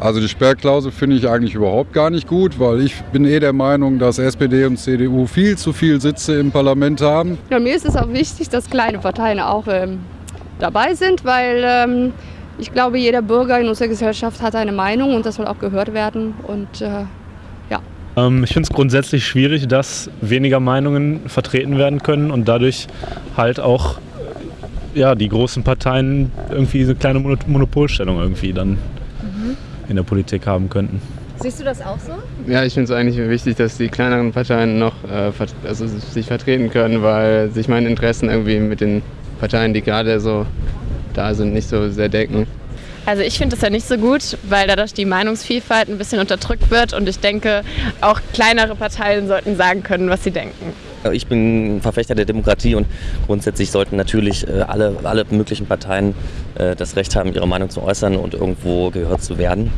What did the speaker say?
Also die Sperrklausel finde ich eigentlich überhaupt gar nicht gut, weil ich bin eh der Meinung, dass SPD und CDU viel zu viel Sitze im Parlament haben. Ja, mir ist es auch wichtig, dass kleine Parteien auch ähm, dabei sind, weil ähm, ich glaube, jeder Bürger in unserer Gesellschaft hat eine Meinung und das soll auch gehört werden. Und äh, ja. Ähm, ich finde es grundsätzlich schwierig, dass weniger Meinungen vertreten werden können und dadurch halt auch ja, die großen Parteien irgendwie eine kleine Monopolstellung irgendwie dann in der Politik haben könnten. Siehst du das auch so? Ja, ich finde es eigentlich wichtig, dass die kleineren Parteien noch äh, also sich vertreten können, weil sich meine Interessen irgendwie mit den Parteien, die gerade so da sind, nicht so sehr decken. Also ich finde das ja nicht so gut, weil dadurch die Meinungsvielfalt ein bisschen unterdrückt wird und ich denke, auch kleinere Parteien sollten sagen können, was sie denken. Ich bin Verfechter der Demokratie und grundsätzlich sollten natürlich äh, alle, alle möglichen Parteien äh, das Recht haben, ihre Meinung zu äußern und irgendwo gehört zu werden.